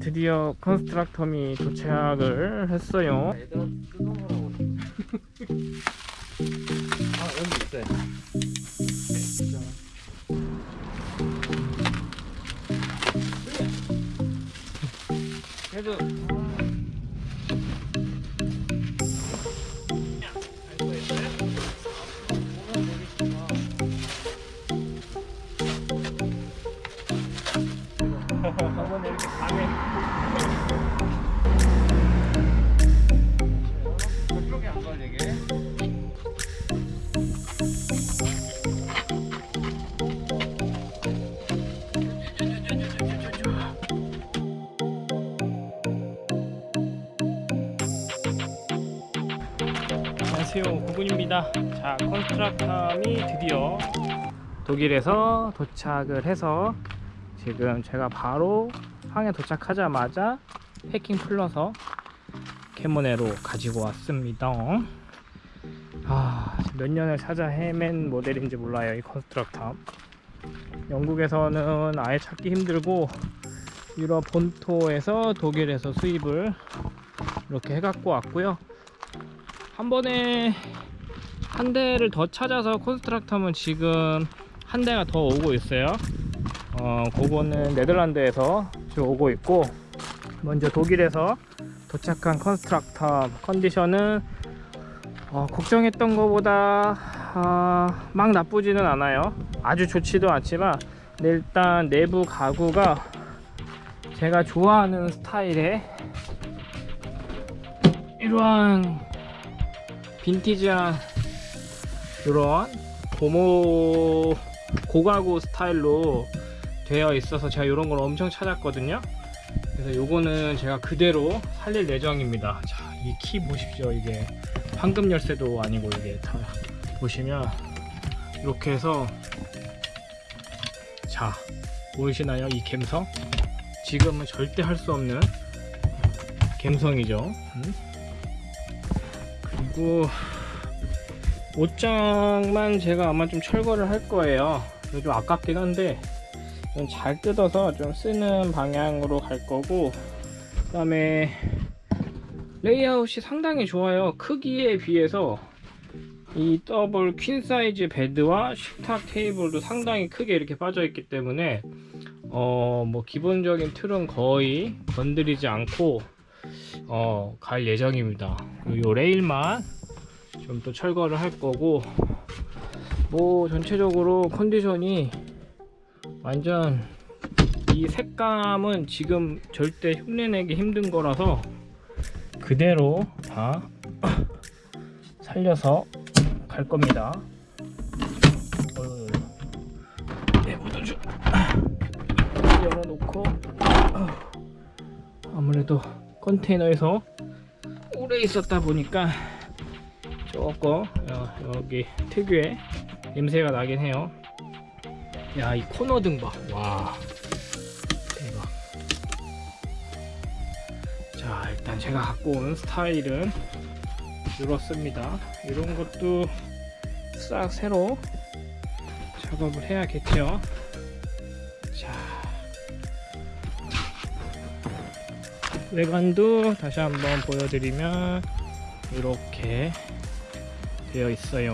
드디어 컨스트럭터미 도착을 했어요. 뜯어보라고. 아 여기 있어요. 그래도 안녕하세요. 구군입니다. 자 Constructam이 드디어 독일에서 도착을 해서 지금 제가 바로 항에 도착하자마자 packing 풀러서 캐모네로 가지고 왔습니다. 아, 몇 년을 찾아 헤맨 모델인지 몰라요 이 Constructam 영국에서는 아예 찾기 힘들고 유럽 본토에서 독일에서 수입을 이렇게 해갖고 왔고요 한 번에 한 대를 더 찾아서 Constructam은 지금 한 대가 더 오고 있어요. 어 그거는 네덜란드에서 지금 오고 있고 먼저 독일에서 도착한 Constructam 컨디션은 어, 걱정했던 것보다 아, 막 나쁘지는 않아요. 아주 좋지도 않지만 일단 내부 가구가 제가 좋아하는 스타일의 이러한 빈티지한 이런 고무 고가구 스타일로 되어 있어서 제가 이런 걸 엄청 찾았거든요. 그래서 요거는 제가 그대로 살릴 예정입니다. 자 이 키 보십시오. 이게 황금 열쇠도 아니고 이게 다 보시면 이렇게 해서 자 보이시나요? 이 감성? 지금은 절대 할 수 없는 감성이죠. 음? 그리고 옷장만 제가 아마 좀 철거를 할 거예요. 좀 아깝긴 한데 잘 뜯어서 좀 쓰는 방향으로 갈 거고 그 다음에 레이아웃이 상당히 좋아요. 크기에 비해서 이 더블 퀸 사이즈 베드와 식탁 테이블도 상당히 크게 이렇게 빠져 있기 때문에 어 뭐 기본적인 틀은 거의 건드리지 않고 어 갈 예정입니다. 요 레일만 좀 또 철거를 할 거고 뭐 전체적으로 컨디션이 완전 이 색감은 지금 절대 흉내내기 힘든 거라서 그대로 다 살려서 갈 겁니다. 네, 열어놓고 아무래도 컨테이너에서 오래 있었다 보니까 조금 어, 여기 특유의 냄새가 나긴 해요. 야 이 코너 등봐와 대박. 자 일단 제가 갖고 온 스타일은 이렇습니다. 이런 것도 싹 새로 작업을 해야겠죠? 자 외관도 다시 한번 보여드리면 이렇게 되어 있어요